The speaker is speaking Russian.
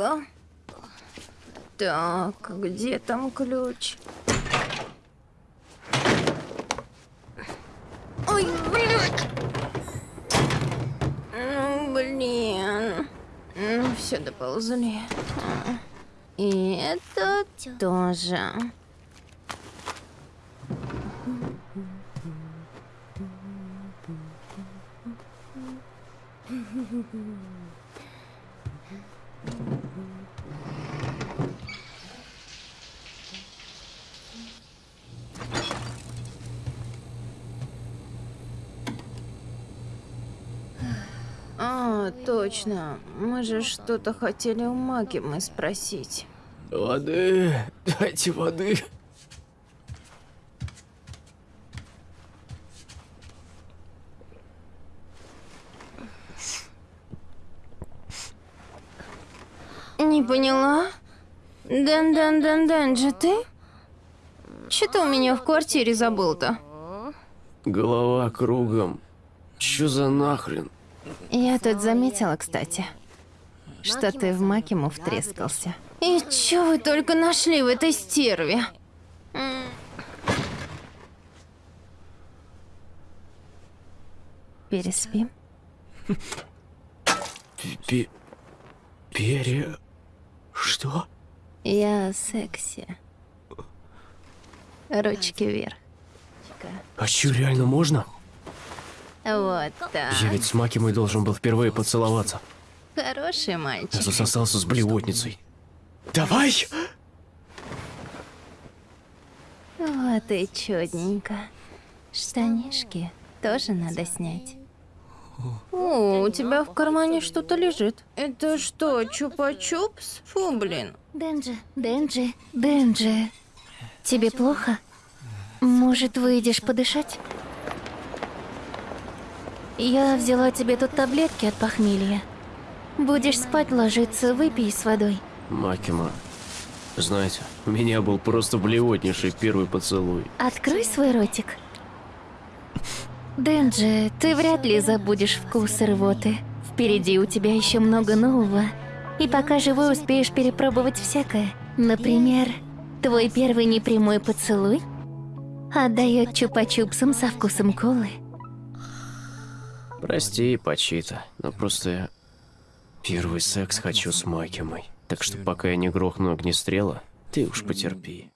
Ну-ка. Так, где там ключ? Ой, блядь! Ну, блин. Ну, все доползли. И это тоже. А, точно. Мы же что-то хотели у Магимы спросить. Воды, дайте воды. Не поняла? Дан-дан-дан-дан же ты? Че ты у меня в квартире забыл-то? Голова кругом. Чё за нахрен? Я тут заметила, кстати, что ты в Макиму втрескался. И чё вы только нашли в этой стерве? Переспим? Пи... Перья... Что? Я секси. Ручки вверх. А чё, реально можно? Вот так. Я ведь с Макимой должен был впервые поцеловаться. Хороший Я мальчик. засосался с блевотницей. Давай! Вот и чудненько. Штанишки тоже надо снять. О, у тебя в кармане что-то лежит. Это что, чупа-чупс? Фу, блин. Денджи, Денджи, Денджи. Тебе плохо? Может, выйдешь подышать? Я взяла тебе тут таблетки от похмелья. Будешь спать ложиться, выпей с водой. Макима, знаете, у меня был просто блевотнейший первый поцелуй. Открой свой ротик. Денджи, ты вряд ли забудешь вкус рвоты. Впереди у тебя еще много нового. И пока живой успеешь перепробовать всякое. Например, твой первый непрямой поцелуй отдает чупа-чупсом со вкусом колы. Прости, Пачита, но просто я первый секс хочу с Макимой. Так что пока я не грохну огнестрела, ты уж потерпи.